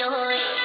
tôi.